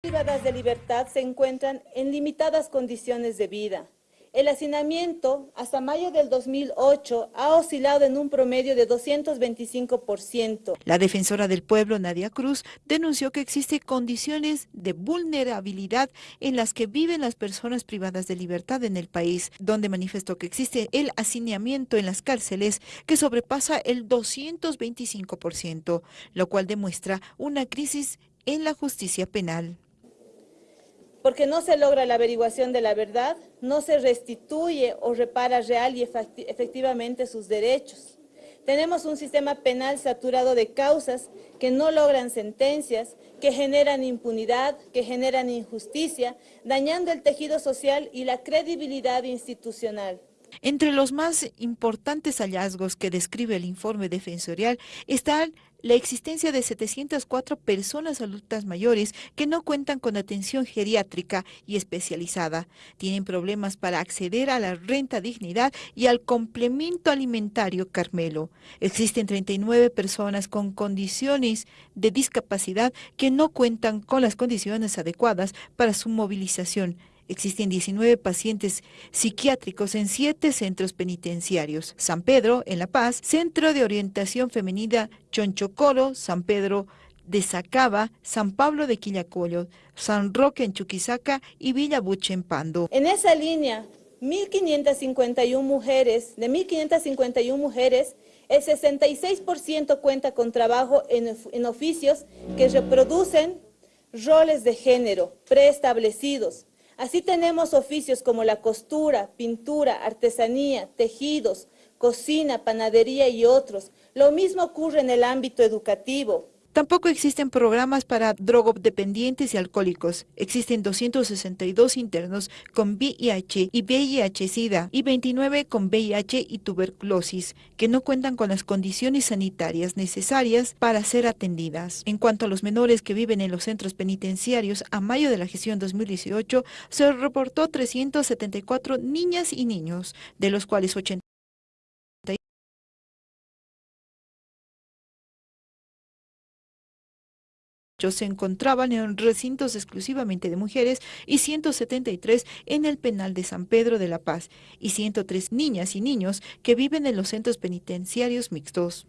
privadas de libertad se encuentran en limitadas condiciones de vida. El hacinamiento hasta mayo del 2008 ha oscilado en un promedio de 225%. La defensora del pueblo, Nadia Cruz, denunció que existen condiciones de vulnerabilidad en las que viven las personas privadas de libertad en el país, donde manifestó que existe el hacinamiento en las cárceles que sobrepasa el 225%, lo cual demuestra una crisis en la justicia penal porque no se logra la averiguación de la verdad, no se restituye o repara real y efectivamente sus derechos. Tenemos un sistema penal saturado de causas que no logran sentencias, que generan impunidad, que generan injusticia, dañando el tejido social y la credibilidad institucional. Entre los más importantes hallazgos que describe el informe defensorial están la existencia de 704 personas adultas mayores que no cuentan con atención geriátrica y especializada. Tienen problemas para acceder a la renta dignidad y al complemento alimentario Carmelo. Existen 39 personas con condiciones de discapacidad que no cuentan con las condiciones adecuadas para su movilización Existen 19 pacientes psiquiátricos en 7 centros penitenciarios. San Pedro, en La Paz, Centro de Orientación Femenina Chonchocoro, San Pedro de Sacaba, San Pablo de Quillacollo, San Roque en Chuquisaca y Villa Buche en Pando. En esa línea, 1.551 mujeres, de 1.551 mujeres, el 66% cuenta con trabajo en, en oficios que reproducen roles de género preestablecidos, Así tenemos oficios como la costura, pintura, artesanía, tejidos, cocina, panadería y otros. Lo mismo ocurre en el ámbito educativo. Tampoco existen programas para drogodependientes y alcohólicos. Existen 262 internos con VIH y VIH-Sida y 29 con VIH y tuberculosis, que no cuentan con las condiciones sanitarias necesarias para ser atendidas. En cuanto a los menores que viven en los centros penitenciarios, a mayo de la gestión 2018 se reportó 374 niñas y niños, de los cuales 80 se encontraban en recintos exclusivamente de mujeres y 173 en el penal de San Pedro de la Paz y 103 niñas y niños que viven en los centros penitenciarios mixtos.